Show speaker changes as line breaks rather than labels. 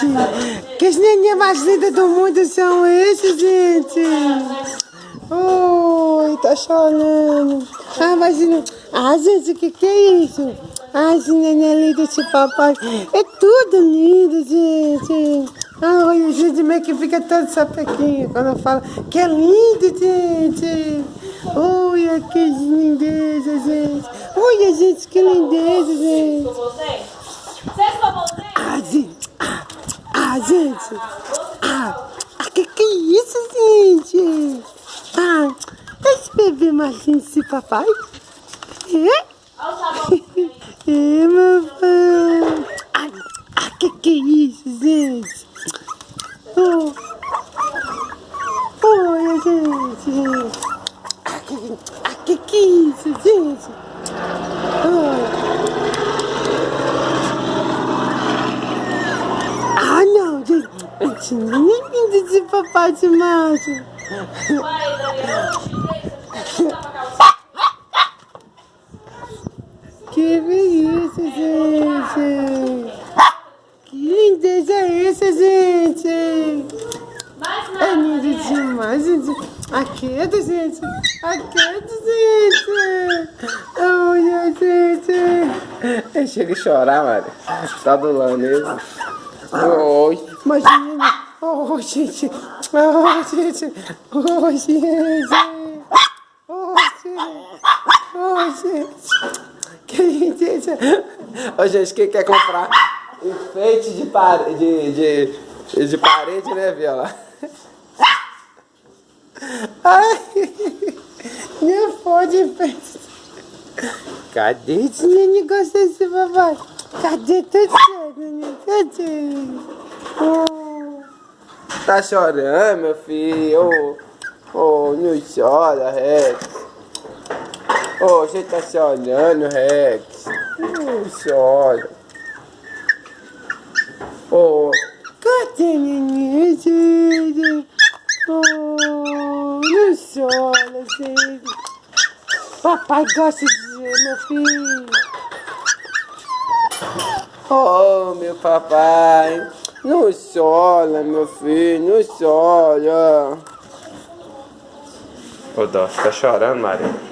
gente. Que as neném mais lindas do mundo são esses, gente. Oi, tá chorando. Ah, imagina. Ah, gente, o que que é isso? Ah, esse neném lindo, esse papai. É tudo lindo, gente. Ah, olha, gente, meio que fica todo sapequinho quando eu falo que é lindo, gente. Olha que lindeza, gente. Olha, gente, que lindeza, gente. Ah, gente. Gente. Ah, ah, que que é isso, gente? Ah, esse bebê mais esse papai. É? É, mamãe. Ah, ah, que que é isso, gente? Oh. Olha, gente. Ah, que, ah, que que é isso, gente? Oh. Ah, não, gente. Gente, nem lindo de papai de macho. Que isso, gente? Que lindeza é essa, gente? É lindo demais, gente. Aquedo, gente. Aquedo, gente. Olha, gente.
Eu chego a chorar, Mari. Tá do lado mesmo.
Oi. Imagina. Oh, gente. Oh, gente. Oh, gente. Oh, gente. Oh, gente. Que lindeza.
Ô, gente, quem quer comprar enfeite de, pare... de, de, de parede, né, Viola?
Ai, nem pode enfeite. Cadê esse gosta desse papai? Cadê teu neném? Cadê?
Oh. Tá chorando, meu filho? Ô, oh, não chora, Rex. Ô, oh, você tá chorando, Rex. Não chora.
Ô, oh. gente? Oh, não chora, gente. Papai gosta de meu filho.
Oh, meu papai. Não chora, meu filho. Não chora. Ô, Dó, tá chorando, Maria?